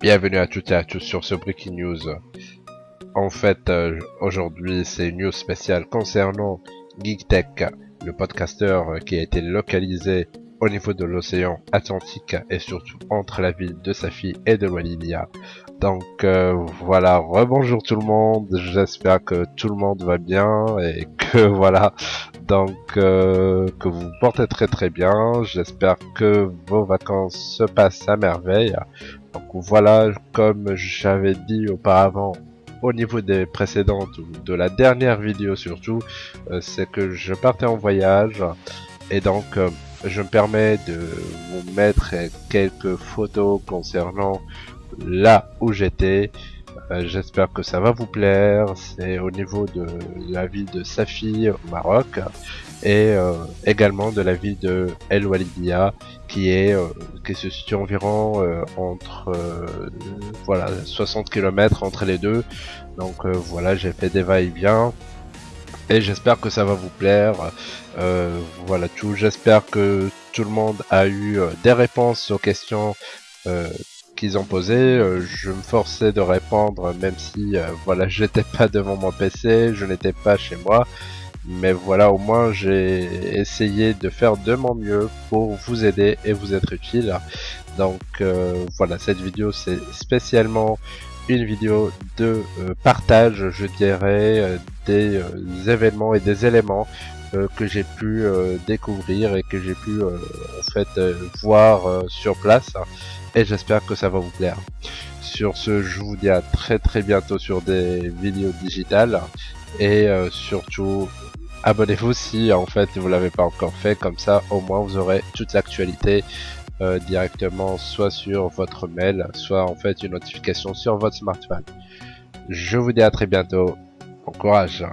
Bienvenue à toutes et à tous sur ce Breaking News. En fait, euh, aujourd'hui, c'est une news spéciale concernant GeekTech, le podcaster qui a été localisé au niveau de l'océan Atlantique et surtout entre la ville de Safi et de Walivia. Donc euh, voilà, rebonjour tout le monde, j'espère que tout le monde va bien et que voilà, donc euh, que vous vous portez très très bien, j'espère que vos vacances se passent à merveille. Donc voilà, comme j'avais dit auparavant, au niveau des précédentes ou de la dernière vidéo surtout, euh, c'est que je partais en voyage. Et donc je me permets de vous mettre quelques photos concernant là où j'étais. Euh, j'espère que ça va vous plaire. C'est au niveau de la ville de Safi au Maroc et euh, également de la ville de El Walidia qui est euh, qui se situe environ entre voilà 60 km entre les deux. Donc voilà, j'ai fait des va-et-vient et j'espère que ça va vous plaire. Voilà tout. J'espère que tout le monde a eu des réponses aux questions qu'ils ont posées. je me forçais de répondre même si voilà j'étais pas devant mon PC, je n'étais pas chez moi. Mais voilà, au moins j'ai essayé de faire de mon mieux pour vous aider et vous être utile. Donc voilà, cette vidéo c'est spécialement une vidéo de euh, partage, je dirais, euh, des euh, événements et des éléments que j'ai pu découvrir et que j'ai pu en fait voir sur place. Et j'espère que ça va vous plaire. Sur ce, je vous dis à très très bientôt sur des vidéos digitales et surtout abonnez-vous si en fait vous l'avez pas encore fait comme ça au moins vous aurez toute l'actualité euh, directement soit sur votre mail, soit en fait une notification sur votre smartphone. Je vous dis à très bientôt. Bon courage